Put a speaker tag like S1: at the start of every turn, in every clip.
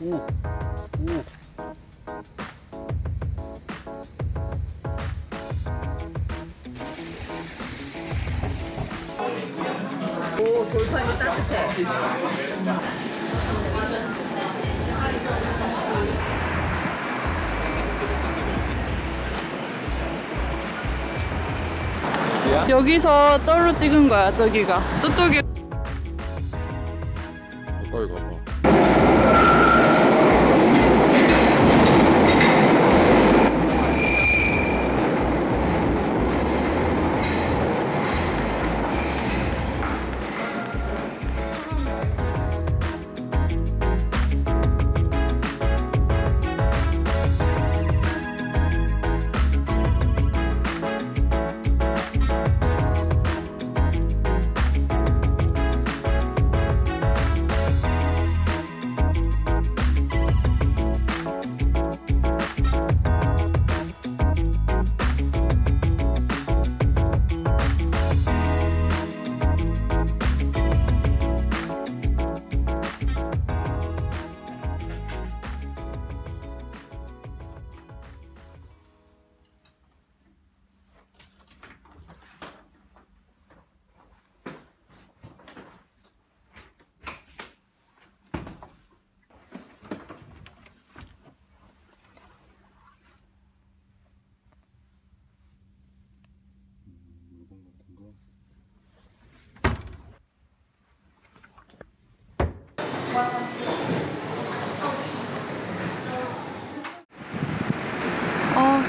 S1: 오, 오.
S2: 오 돌판이 따뜻해.
S3: 여기서 쩔로 찍은 거야 저기가 저쪽이
S1: 가까이 가봐.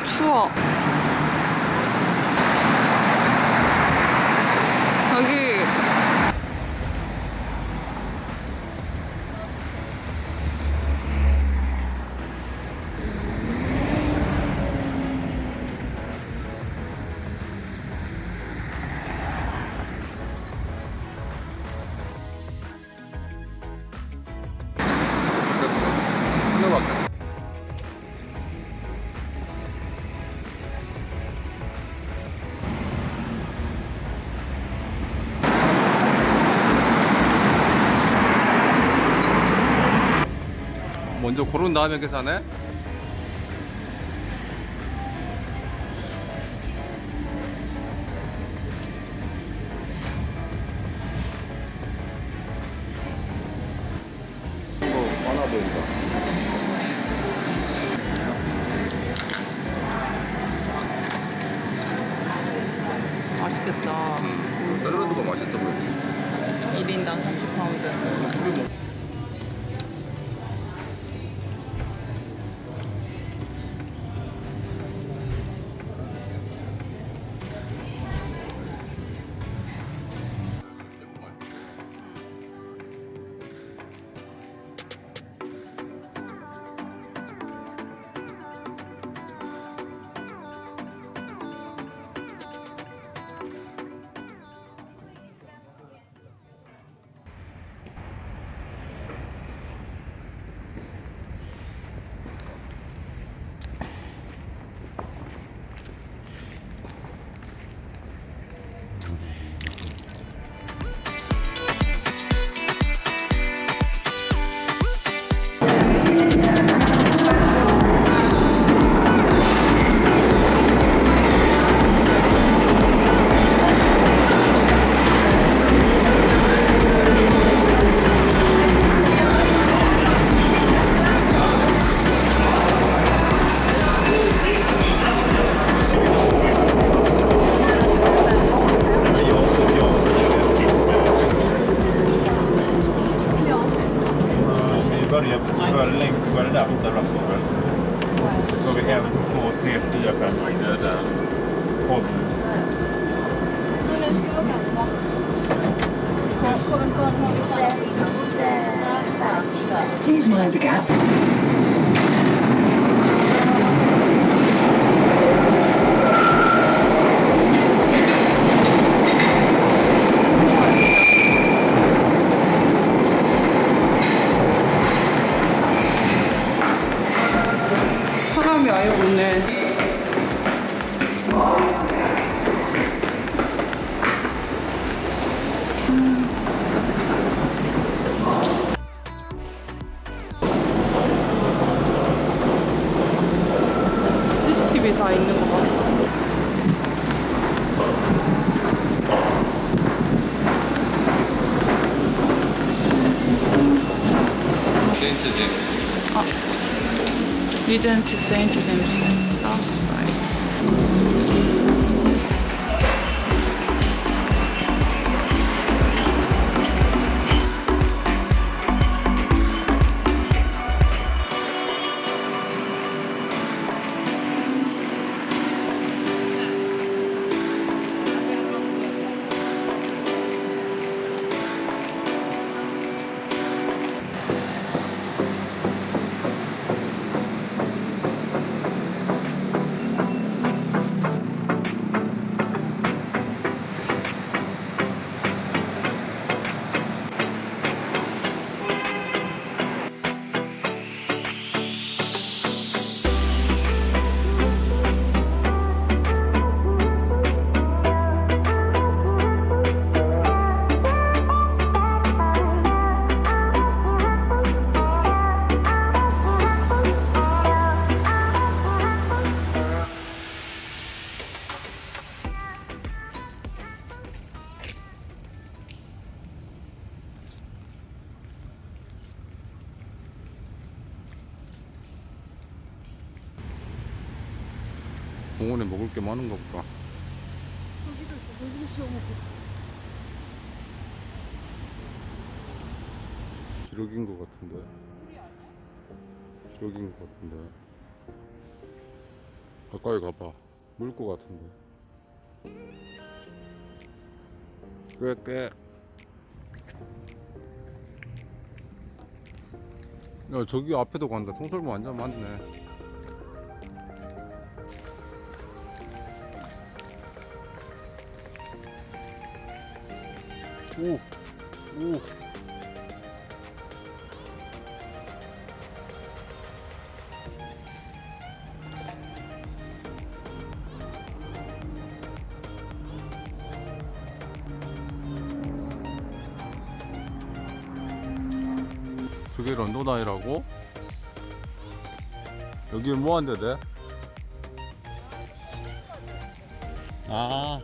S3: 아추
S1: 먼저 고른 다음에 계산해?
S3: 맛있겠다
S1: 샐러드가 맛있어 보여.
S3: 1인당 30
S4: Var det där borta Rustford. Så vi en, två, tre, fyra, fem. Det är där. Håll
S3: 리젠트 세인
S1: 공원에 먹을 게 많은가 보다. 기러기인 것 같은데. 기러기인 것 같은데. 가까이 가봐. 물것 같은데. 꽤, 꽤. 야, 저기 앞에도 간다. 송설모 완전 많네. 오, 오. 저게 런던아이라고? 여기 뭐 한대 돼? 아.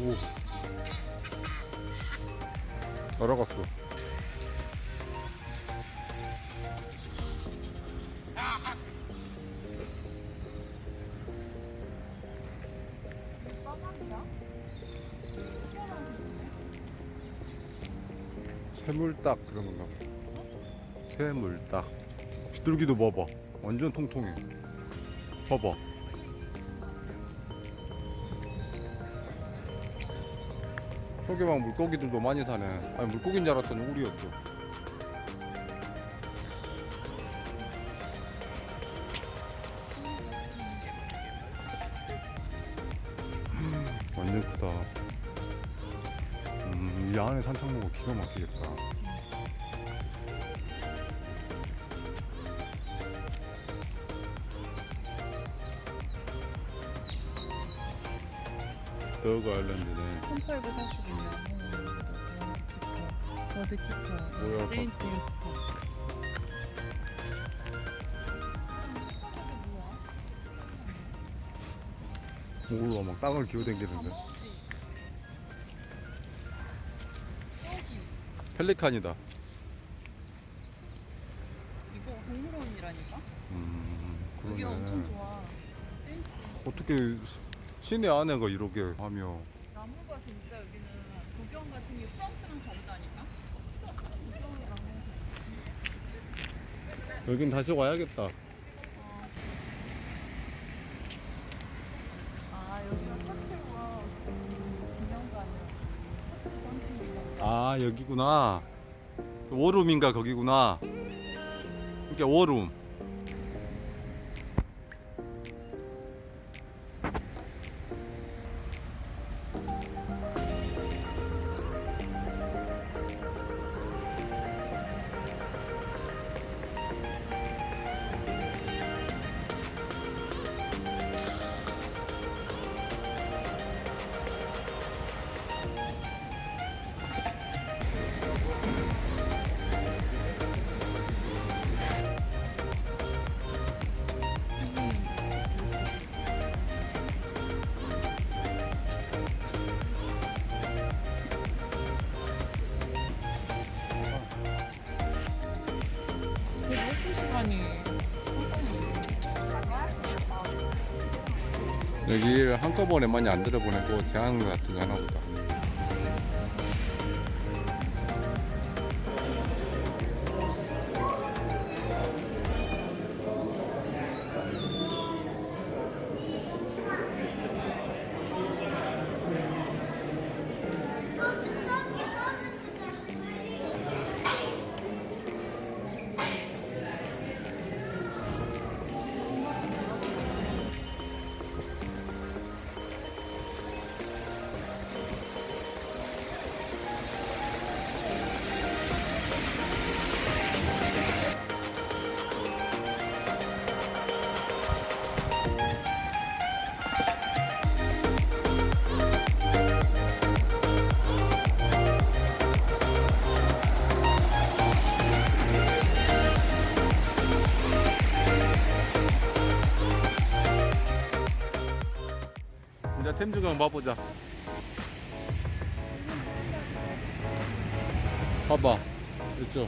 S1: 오오 날아갔어. 새물딱 그런 건가? 봐 새물딱 비둘기도 봐봐. 완전 통통해. 봐봐 막 물고기들도 많이 사네. 아니 물고기인 줄 알았더니 우리였어. 완전 크다. 음, 이 안에 산책로가 기가 막히겠다. 더그 아일랜드 네.
S3: 1840년. 버드 키퍼.
S1: 뭐야,
S3: 세인트 파.
S1: 몰라 막 땅을 기어댕기는데 펠리칸이다
S3: 이거 동물원이라니까?
S1: 음
S3: 여기 엄청
S1: 그러네
S3: 좋아.
S1: 어떻게 시내 안에가 이렇게 하며
S3: 진짜 여기는 구경 같은 게 프랑스랑 다르다니까?
S1: 여긴 다시 와야겠다
S3: 아 여기가 첫째와 기념관이야.
S1: 아 여기구나 워룸인가 거기구나 이게 워룸 여기를 한꺼번에 많이 안 들어보내고 제한 같은 거 하나 보다. 이제 템주강 봐보자. 봐봐. 이쪽.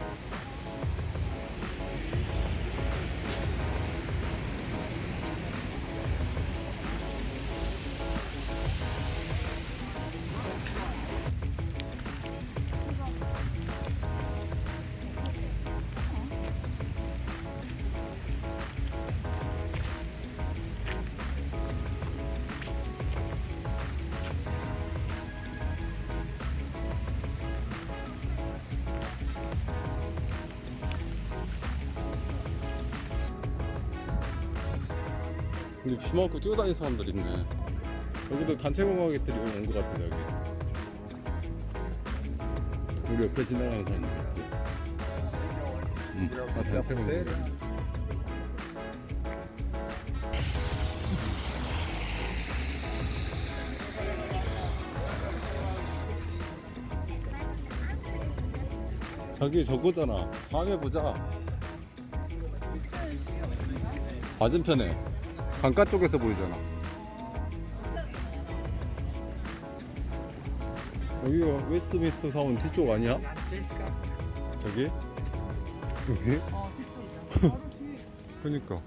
S1: 근데 비 맞고 뛰어다니는 사람들 있네. 여기도 단체 공학객들이 온 것 같아, 여기. 우리 옆에 지나가는 사람들 있지. 응, 다 단체 공학객. 자기 저거잖아. 다음에 보자. 맞은편에 강가 쪽에서 보이잖아. 여기가 웨스트민스터 사원 뒤쪽 아니야? 저기? 여기? 그니까.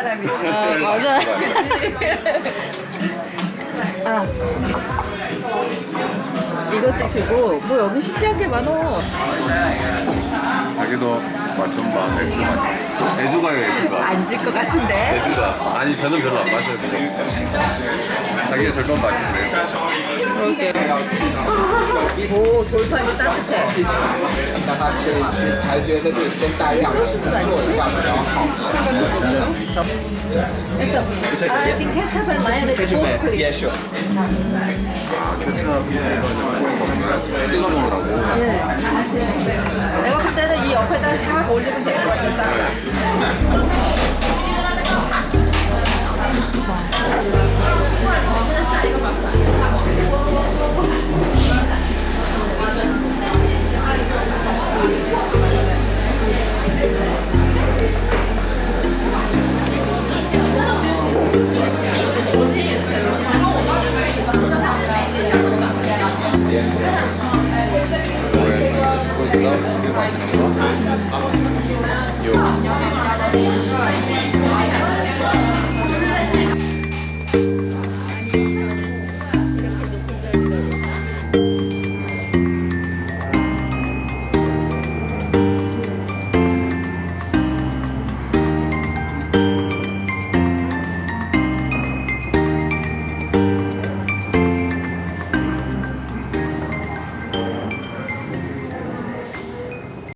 S2: 사람이지.
S3: 아, 맞아.
S2: 아. 이것도 주고 뭐 여기 신기한 게 많어.
S1: 자기도 맛좀 봐. 맥주 맛. 애주가요, 애주가.
S2: 앉을 것 같은데.
S1: 애주가. 아니, 저는 별로 안 마셔요. 자기가 절반
S3: 맛있네요?
S2: 오 돌판이 따뜻해 이 옆에다 싹 올리면 될것 같아 싹
S1: Yeah.